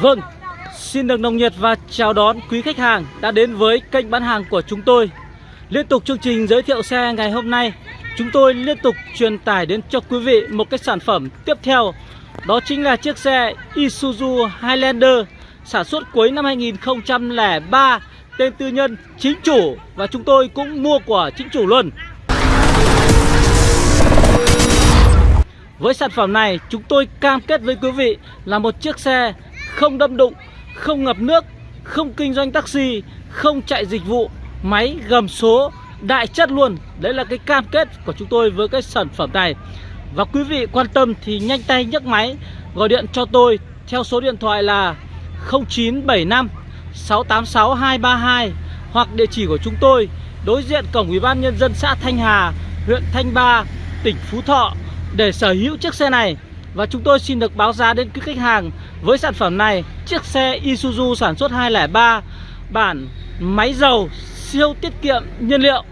Vâng, xin được nồng nhiệt và chào đón quý khách hàng đã đến với kênh bán hàng của chúng tôi. Liên tục chương trình giới thiệu xe ngày hôm nay, chúng tôi liên tục truyền tải đến cho quý vị một cái sản phẩm tiếp theo. Đó chính là chiếc xe Isuzu Highlander sản xuất cuối năm 2003, tên tư nhân chính chủ và chúng tôi cũng mua của chính chủ luôn. Với sản phẩm này chúng tôi cam kết với quý vị là một chiếc xe không đâm đụng, không ngập nước, không kinh doanh taxi, không chạy dịch vụ, máy gầm số đại chất luôn. Đấy là cái cam kết của chúng tôi với cái sản phẩm này. Và quý vị quan tâm thì nhanh tay nhấc máy gọi điện cho tôi theo số điện thoại là 0975 686 232 hoặc địa chỉ của chúng tôi đối diện cổng Ủy ban nhân dân xã Thanh Hà, huyện Thanh Ba, tỉnh Phú Thọ để sở hữu chiếc xe này và chúng tôi xin được báo giá đến quý khách hàng với sản phẩm này, Chiếc xe Isuzu sản xuất 203 Bản máy dầu, siêu tiết kiệm nhiên liệu.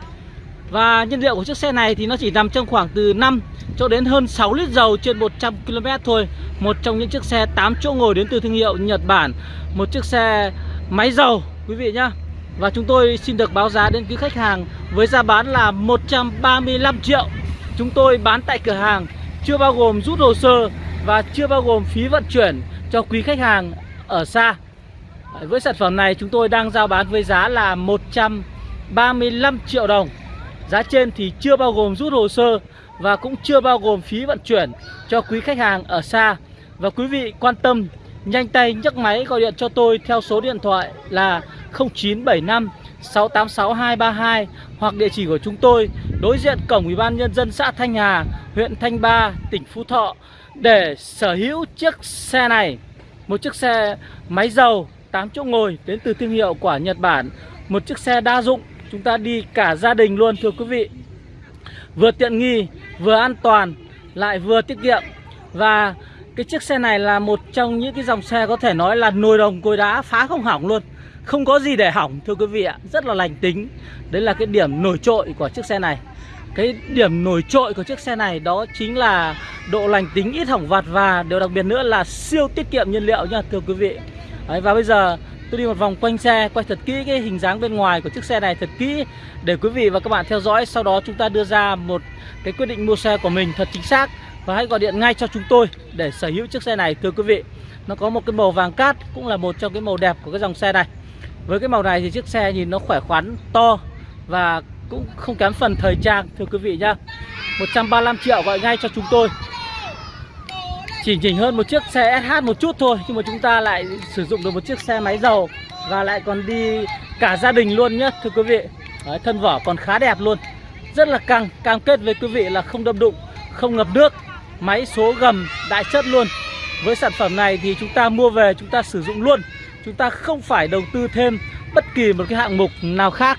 Và nhiên liệu của chiếc xe này thì nó chỉ nằm trong khoảng từ 5 cho đến hơn 6 lít dầu trên 100 km thôi. Một trong những chiếc xe 8 chỗ ngồi đến từ thương hiệu Nhật Bản. Một chiếc xe máy dầu, quý vị nhá. Và chúng tôi xin được báo giá đến quý khách hàng với giá bán là 135 triệu. Chúng tôi bán tại cửa hàng, chưa bao gồm rút hồ sơ và chưa bao gồm phí vận chuyển cho quý khách hàng ở xa. Với sản phẩm này chúng tôi đang giao bán với giá là 135 triệu đồng. Giá trên thì chưa bao gồm rút hồ sơ và cũng chưa bao gồm phí vận chuyển cho quý khách hàng ở xa. Và quý vị quan tâm nhanh tay nhấc máy gọi điện cho tôi theo số điện thoại là 0975 686 232 hoặc địa chỉ của chúng tôi đối diện cổng Ủy ban nhân dân xã Thanh Hà, huyện Thanh Ba, tỉnh Phú Thọ để sở hữu chiếc xe này. Một chiếc xe máy dầu 8 chỗ ngồi đến từ thương hiệu của Nhật Bản, một chiếc xe đa dụng, chúng ta đi cả gia đình luôn thưa quý vị. Vừa tiện nghi, vừa an toàn, lại vừa tiết kiệm. Và cái chiếc xe này là một trong những cái dòng xe có thể nói là nồi đồng cối đá phá không hỏng luôn. Không có gì để hỏng thưa quý vị ạ. Rất là lành tính. Đấy là cái điểm nổi trội của chiếc xe này. Cái điểm nổi trội của chiếc xe này Đó chính là độ lành tính ít hỏng vặt Và điều đặc biệt nữa là siêu tiết kiệm nhiên liệu nha thưa quý vị. Đấy, Và bây giờ tôi đi một vòng quanh xe Quay thật kỹ cái hình dáng bên ngoài của chiếc xe này thật kỹ Để quý vị và các bạn theo dõi. Sau đó chúng ta đưa ra một cái quyết định mua xe của mình thật chính xác Và hãy gọi điện ngay cho chúng tôi để sở hữu chiếc xe này thưa quý vị. Nó có một cái màu vàng cát Cũng là một trong cái màu đẹp của cái dòng xe này. Với cái màu này thì chiếc xe nhìn nó khỏe khoắn, to và cũng không kém phần thời trang thưa quý vị nhá. 135 triệu gọi ngay cho chúng tôi. Chỉ chỉnh hơn một chiếc xe SH một chút thôi Nhưng mà chúng ta lại sử dụng được một chiếc xe máy dầu Và lại còn đi cả gia đình luôn nhá thưa quý vị. Đấy, Thân vỏ còn khá đẹp luôn. Rất là căng, cam kết với quý vị là không đâm đụng, không ngập nước Máy số gầm đại chất luôn. Với sản phẩm này thì chúng ta mua về chúng ta sử dụng luôn. Chúng ta không phải đầu tư thêm bất kỳ một cái hạng mục nào khác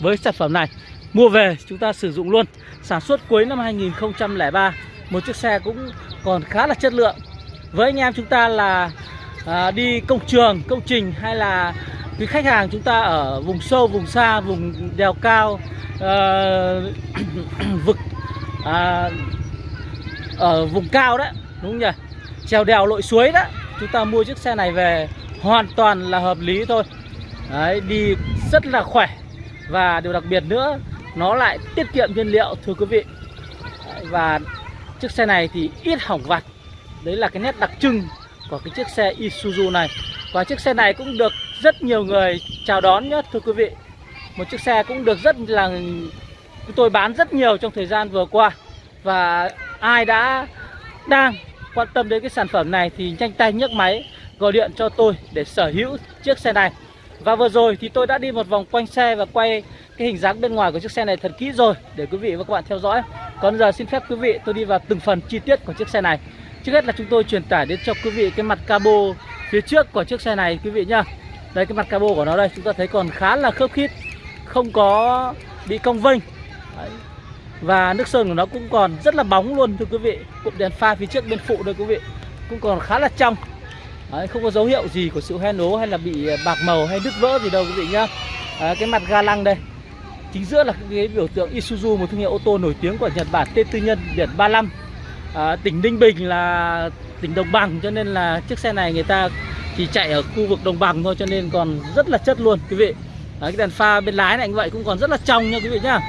với sản phẩm này. Mua về chúng ta sử dụng luôn. Sản xuất cuối năm 2003 Một chiếc xe cũng còn khá là chất lượng. Với anh em chúng ta là à, đi công trường, công trình Hay là quý khách hàng chúng ta ở vùng sâu, vùng xa, vùng đèo cao à, Vực à, Ở vùng cao đấy Đúng không nhỉ? Trèo đèo lội suối đó Chúng ta mua chiếc xe này về hoàn toàn là hợp lý thôi. Đấy, đi rất là khỏe. Và điều đặc biệt nữa nó lại tiết kiệm nhiên liệu, thưa quý vị. Và chiếc xe này thì ít hỏng vặt. Đấy là cái nét đặc trưng của cái chiếc xe Isuzu này. Và chiếc xe này cũng được rất nhiều người chào đón nhé, thưa quý vị. Một chiếc xe cũng được rất là tôi bán rất nhiều trong thời gian vừa qua. Và ai đã, đang quan tâm đến cái sản phẩm này thì nhanh tay nhấc máy, gọi điện cho tôi để sở hữu chiếc xe này. Và vừa rồi thì tôi đã đi một vòng quanh xe và quay cái hình dáng bên ngoài của chiếc xe này thật kỹ rồi Để quý vị và các bạn theo dõi. Còn giờ xin phép quý vị tôi đi vào từng phần chi tiết của chiếc xe này. Trước hết là chúng tôi truyền tải đến cho quý vị cái mặt cabo phía trước của chiếc xe này quý vị nhá. Đây cái mặt cabo của nó đây chúng ta thấy còn khá là khớp khít Không có bị cong vênh. Và nước sơn của nó cũng còn rất là bóng luôn thưa quý vị. Cụm đèn pha phía trước bên phụ đây quý vị. Cũng còn khá là trong. Đấy, không có dấu hiệu gì của sự hoen ố hay là bị bạc màu hay đứt vỡ gì đâu quý vị nhá. À, cái mặt ga lăng đây chính giữa là cái biểu tượng Isuzu một thương hiệu ô tô nổi tiếng của Nhật Bản tên tư nhân biển 35 à, tỉnh Ninh Bình là tỉnh đồng bằng cho nên là chiếc xe này người ta chỉ chạy ở khu vực đồng bằng thôi cho nên còn rất là chất luôn quý vị. Đấy, cái đèn pha bên lái này như vậy cũng còn rất là trong nha quý vị nhá.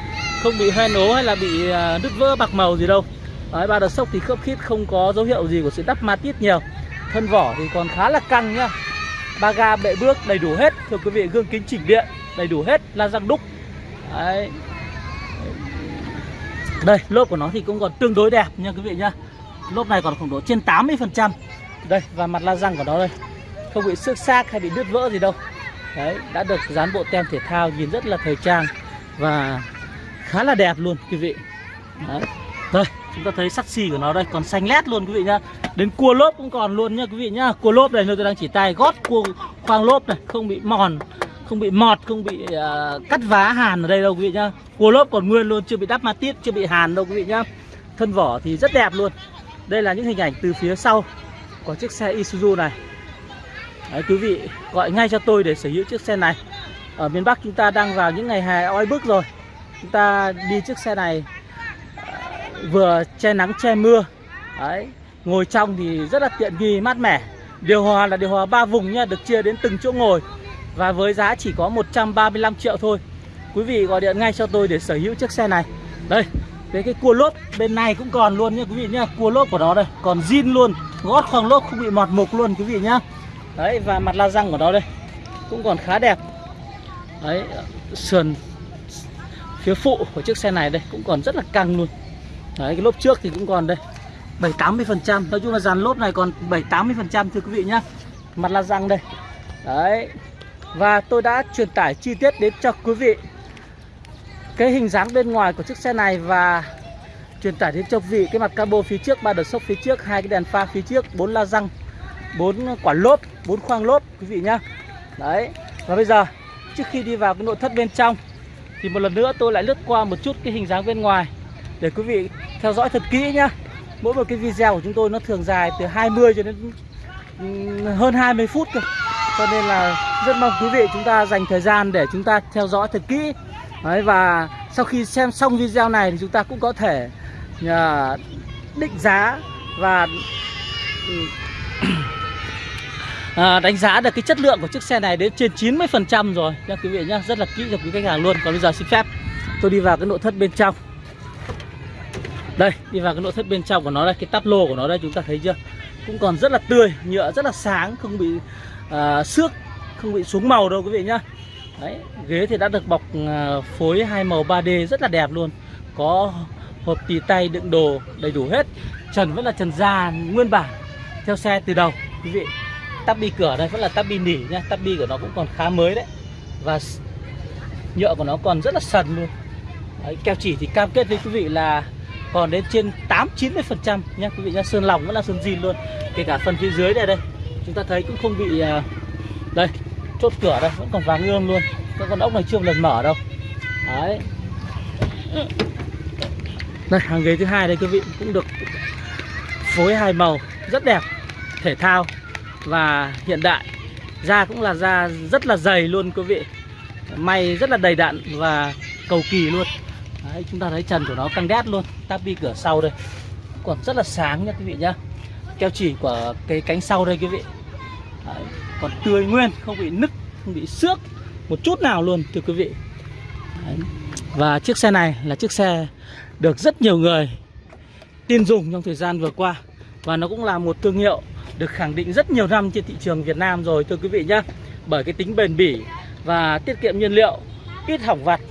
Không bị hoen ố hay là bị à, nứt vỡ bạc màu gì đâu. Đấy, ba đợt sốc thì khớp khít không có dấu hiệu gì của sự đắp ma tít nhiều. Thân vỏ thì còn khá là căng nhá. Ba ga bệ bước đầy đủ hết thưa quý vị gương kính chỉnh điện đầy đủ hết la răng đúc. Đấy. đây, lốp của nó thì cũng còn tương đối đẹp nha quý vị nhá. Lốp này còn khoảng độ trên 80 phần trăm. Đây, và mặt la răng của nó đây. Không bị xước xác hay bị đứt vỡ gì đâu. Đấy, đã được dán bộ tem thể thao, nhìn rất là thời trang và khá là đẹp luôn quý vị. Đấy. Đây, chúng ta thấy sắt xì của nó đây, còn xanh lét luôn quý vị nhá. Đến cua lốp cũng còn luôn nhá quý vị nhá. Cua lốp này tôi đang chỉ tay, gót cua khoang lốp này, không bị mòn không bị mọt không bị uh, cắt vá hàn ở đây đâu quý vị nhá. Cua lốp còn nguyên luôn chưa bị đắp ma tiết chưa bị hàn đâu quý vị nhá. Thân vỏ thì rất đẹp luôn. Đây là những hình ảnh từ phía sau. Của chiếc xe Isuzu này. Đấy, quý vị gọi ngay cho tôi để sở hữu chiếc xe này. Ở miền Bắc chúng ta đang vào những ngày hè oi bức rồi. Chúng ta đi chiếc xe này uh, vừa che nắng che mưa. Đấy, ngồi trong thì rất là tiện nghi mát mẻ. Điều hòa là điều hòa ba vùng nha được chia đến từng chỗ ngồi và với giá chỉ có 135 triệu thôi. Quý vị gọi điện ngay cho tôi để sở hữu chiếc xe này. Đây, cái cái cua lốp bên này cũng còn luôn nhé quý vị nhá. Cua lốp của nó đây, còn zin luôn. Gót khoang lốp không bị mọt mục luôn, quý vị nhá. Đấy, và mặt la răng của nó đây, cũng còn khá đẹp. Đấy, sườn phía phụ của chiếc xe này đây, cũng còn rất là căng luôn. Đấy, cái lốp trước thì cũng còn đây 7 80 phần trăm. Nói chung là dàn lốp này còn 7 80 phần trăm, thưa quý vị nhá. Mặt la răng đây. Đấy và tôi đã truyền tải chi tiết đến cho quý vị. Cái hình dáng bên ngoài của chiếc xe này và truyền tải đến cho quý vị cái mặt cabo phía trước, ba đợt sốc phía trước, hai cái đèn pha phía trước, bốn la răng, bốn quả lốp, bốn khoang lốp, quý vị nhá. Đấy, và bây giờ, trước khi đi vào cái nội thất bên trong, thì một lần nữa tôi lại lướt qua một chút cái hình dáng bên ngoài để quý vị theo dõi thật kỹ nhá. Mỗi một cái video của chúng tôi nó thường dài từ 20 cho đến ừ, hơn 20 phút cơ cho nên là rất mong quý vị chúng ta dành thời gian để chúng ta theo dõi thật kỹ. Đấy, và sau khi xem xong video này thì chúng ta cũng có thể uh, định giá và ừ, à, đánh giá được cái chất lượng của chiếc xe này đến trên 90% rồi. Nha quý vị nhá rất là kỹ cho quý khách hàng luôn. Còn bây giờ xin phép tôi đi vào cái nội thất bên trong. Đây đi vào cái nội thất bên trong của nó đây cái tắp lô của nó đây chúng ta thấy chưa? Cũng còn rất là tươi nhựa rất là sáng không bị à, xước không bị xuống màu đâu quý vị nhá. Đấy, ghế thì đã được bọc à, phối hai màu 3D rất là đẹp luôn. Có hộp tì tay đựng đồ đầy đủ hết. Trần vẫn là trần da nguyên bản theo xe từ đầu quý vị. Tắp bi cửa đây vẫn là tắp bi nỉ nhá tắp bi của nó cũng còn khá mới đấy. Và nhựa của nó còn rất là sần luôn. Đấy, keo chỉ thì cam kết với quý vị là còn đến trên 8 90 phần trăm nhá quý vị nhá. Sơn lòng vẫn là sơn zin luôn kể cả phần phía dưới đây đây chúng ta thấy cũng không bị à, đây chốt cửa đây vẫn còn vàng ươm luôn. Các con ốc này chưa một lần mở đâu. Đấy. Đây hàng ghế thứ hai đây quý vị cũng được phối hai màu rất đẹp thể thao và hiện đại. Da cũng là da rất là dày luôn quý vị. May rất là đầy đặn và cầu kỳ luôn. Đấy, chúng ta thấy trần của nó căng đét luôn. Tapi cửa sau đây còn rất là sáng nha quý vị nhá. Keo chỉ của cái cánh sau đây quý vị. Đấy, còn tươi nguyên không bị nứt không bị xước một chút nào luôn thưa quý vị. Đấy. và chiếc xe này là chiếc xe được rất nhiều người tin dùng trong thời gian vừa qua. Và nó cũng là một thương hiệu được khẳng định rất nhiều năm trên thị trường Việt Nam rồi thưa quý vị nhé bởi cái tính bền bỉ và tiết kiệm nhiên liệu ít hỏng vặt.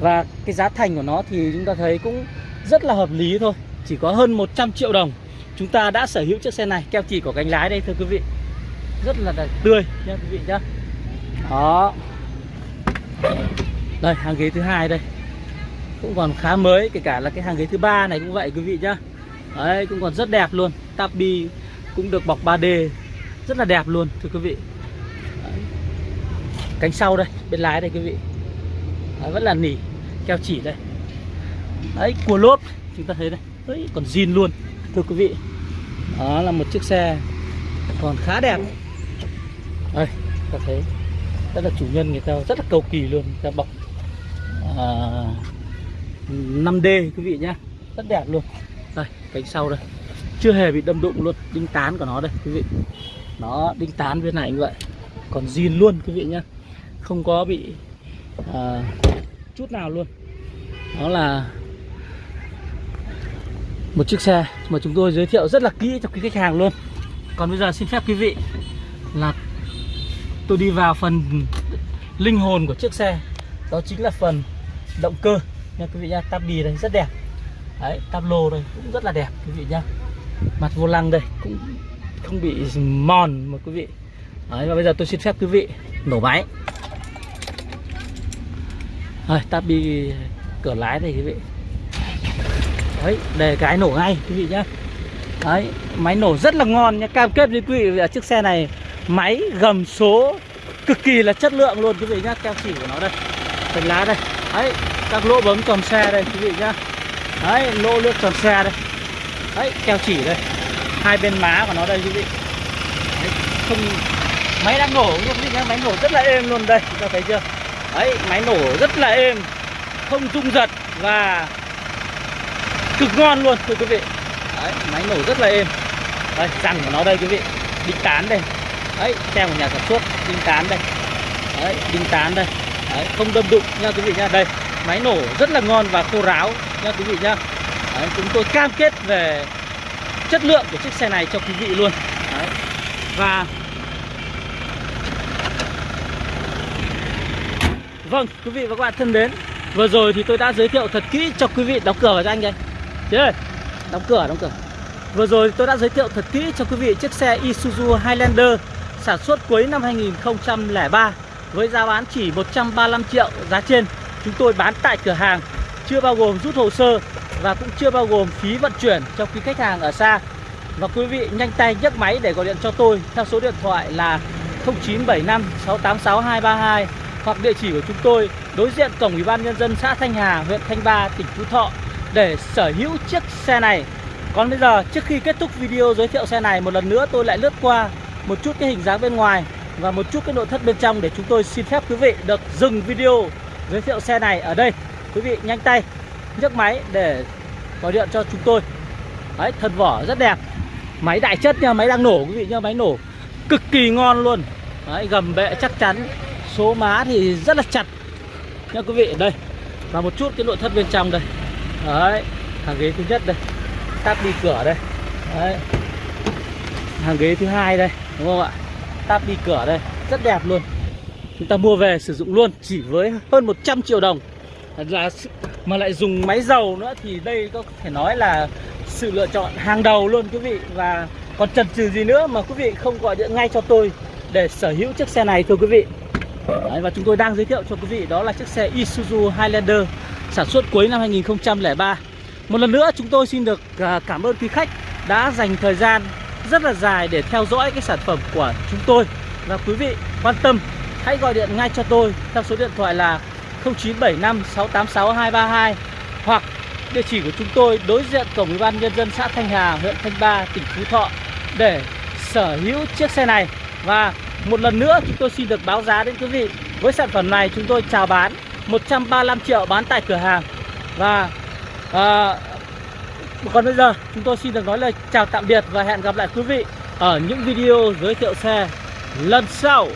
Và cái giá thành của nó thì chúng ta thấy cũng rất là hợp lý thôi. Chỉ có hơn 100 triệu đồng chúng ta đã sở hữu chiếc xe này. Keo chỉ của cánh lái đây thưa quý vị. Rất là tươi nha quý vị nhá. Đó. Đây hàng ghế thứ hai đây. Cũng còn khá mới kể cả là cái hàng ghế thứ ba này cũng vậy quý vị nhá. Đấy cũng còn rất đẹp luôn. Tabi cũng được bọc 3D rất là đẹp luôn thưa quý vị. Đấy. cánh sau đây bên lái đây quý vị. Đấy, vẫn là nỉ keo chỉ đây. Đấy cua lốp chúng ta thấy đây. Đấy, còn zin luôn thưa quý vị đó là một chiếc xe còn khá đẹp. Đây ta thấy rất là chủ nhân người ta rất là cầu kỳ luôn người ta bọc à, 5D quý vị nhá rất đẹp luôn. Đây cánh sau đây chưa hề bị đâm đụng luôn đinh tán của nó đây quý vị. Nó đinh tán bên này như vậy còn zin luôn quý vị nhá không có bị à, chút nào luôn. Đó là một chiếc xe mà chúng tôi giới thiệu rất là kỹ cho quý khách hàng luôn. Còn bây giờ xin phép quý vị là tôi đi vào phần linh hồn của chiếc xe. Đó chính là phần động cơ. Nha, quý vị nha. tab bì đây rất đẹp. Đấy tab lô đây cũng rất là đẹp, quý vị nhá mặt vô lăng đây cũng không bị mòn mà quý vị. Đấy, và bây giờ tôi xin phép quý vị nổ máy. Rồi tab bì cửa lái đây quý vị đấy để cái nổ ngay quý vị nhá. Đấy máy nổ rất là ngon nhá. Cam kết với quý vị là chiếc xe này máy gầm số cực kỳ là chất lượng luôn quý vị nhá. Keo chỉ của nó đây phần lá đây. Đấy các lỗ bấm tròn xe đây quý vị nhá. Đấy lỗ nước tròn xe đây. Đấy keo chỉ đây. Hai bên má của nó đây quý vị. Đấy, không máy đang nổ quý vị nhá. Máy nổ rất là êm luôn đây chúng ta thấy chưa? Đấy máy nổ rất là êm không rung giật và cực ngon luôn thưa quý vị. Đấy máy nổ rất là êm. Đây răng của nó đây quý vị. Đinh tán đây. Đấy tem của nhà sản xuất đinh tán đây. Đấy đinh tán đây. Đấy, không đâm đụng nha quý vị nha. Đây. Máy nổ rất là ngon và khô ráo nha quý vị nha. Đấy, chúng tôi cam kết về chất lượng của chiếc xe này cho quý vị luôn. Đấy. và vâng quý vị và các bạn thân mến vừa rồi thì tôi đã giới thiệu thật kỹ cho quý vị đóng cửa vào cho anh đây Chị ơi đóng cửa đóng cửa. Vừa rồi tôi đã giới thiệu thật kỹ cho quý vị chiếc xe Isuzu Highlander sản xuất cuối năm 2003 với giá bán chỉ 135 triệu giá trên. Chúng tôi bán tại cửa hàng chưa bao gồm rút hồ sơ và cũng chưa bao gồm phí vận chuyển cho quý khách hàng ở xa. Và quý vị nhanh tay nhấc máy để gọi điện cho tôi theo số điện thoại là 0975 686 232 hoặc địa chỉ của chúng tôi đối diện cổng ủy ban nhân dân xã Thanh Hà, huyện Thanh Ba, tỉnh Phú Thọ để sở hữu chiếc xe này. Còn bây giờ trước khi kết thúc video giới thiệu xe này một lần nữa tôi lại lướt qua một chút cái hình dáng bên ngoài và một chút cái nội thất bên trong để chúng tôi xin phép quý vị được dừng video giới thiệu xe này ở đây. Quý vị nhanh tay nhấc máy để gọi điện cho chúng tôi. Đấy, thân vỏ rất đẹp. Máy đại chất nha, máy đang nổ quý vị nha, máy nổ cực kỳ ngon luôn. Đấy, gầm bệ chắc chắn. Số má thì rất là chặt nha quý vị. Đây. Và một chút cái nội thất bên trong đây. Đấy, hàng ghế thứ nhất đây. tắp đi cửa đây. Đấy. Hàng ghế thứ hai đây, đúng không ạ? tắp đi cửa đây, rất đẹp luôn. Chúng ta mua về sử dụng luôn chỉ với hơn 100 triệu đồng là mà lại dùng máy dầu nữa thì đây có thể nói là sự lựa chọn hàng đầu luôn quý vị và còn chần chừ gì nữa mà quý vị không gọi điện ngay cho tôi để sở hữu chiếc xe này thưa quý vị Đấy, và chúng tôi đang giới thiệu cho quý vị đó là chiếc xe Isuzu Highlander sản xuất cuối năm 2003 một lần nữa chúng tôi xin được à, cảm ơn quý khách đã dành thời gian rất là dài để theo dõi cái sản phẩm của chúng tôi và quý vị quan tâm hãy gọi điện ngay cho tôi theo số điện thoại là 0975 686 232 hoặc địa chỉ của chúng tôi đối diện cổng ủy ban nhân dân xã Thanh Hà, huyện Thanh Ba, tỉnh Phú Thọ để sở hữu chiếc xe này. Và một lần nữa chúng tôi xin được báo giá đến quý vị. Với sản phẩm này chúng tôi chào bán 135 triệu bán tại cửa hàng. Và à, còn bây giờ chúng tôi xin được nói lời chào tạm biệt và hẹn gặp lại quý vị ở những video giới thiệu xe lần sau.